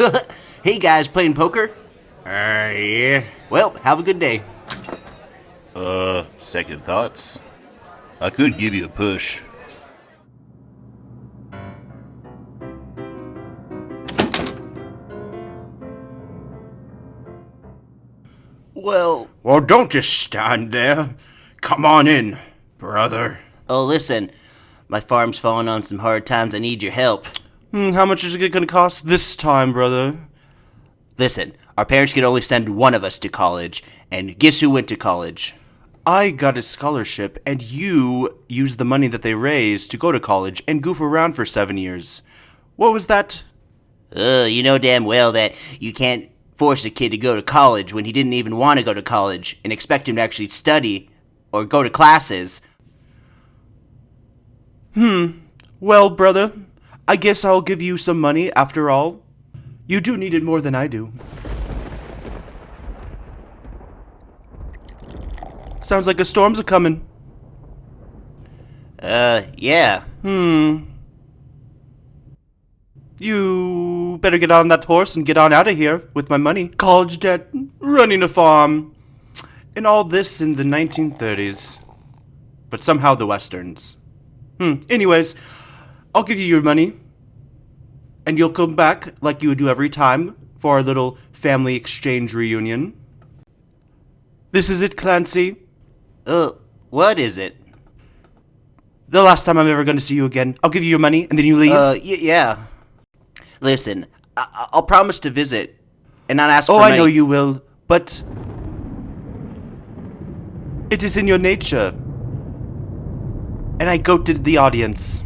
Hey guys, playing poker? Uh, yeah. Well, have a good day. Uh, second thoughts. I could give you a push. Well, Well, don't just stand there. Come on in, brother. oh, listen. My farm's falling on some hard times. I need your help. Hmm, how much is it gonna cost this time, brother? Listen, our parents could only send one of us to college, and guess who went to college? I got a scholarship, and you used the money that they raised to go to college and goof around for seven years. What was that? Uh, you know damn well that you can't force a kid to go to college when he didn't even want to go to college and expect him to actually study or go to classes. Hmm. Well, brother, I guess I'll give you some money after all. You do need it more than I do. Sounds like a storm's a coming. Uh, yeah. Hmm. You better get on that horse and get on out of here with my money. College debt, running a farm, and all this in the 1930s. But somehow the westerns. Hmm. Anyways, I'll give you your money, and you'll come back like you would do every time for our little family exchange reunion. This is it, Clancy. Uh, what is it? The last time I'm ever going to see you again. I'll give you your money, and then you leave. Uh, yeah. Listen, I- I'll promise to visit and not ask for Oh, I money. know you will, but it is in your nature. And I goaded the audience.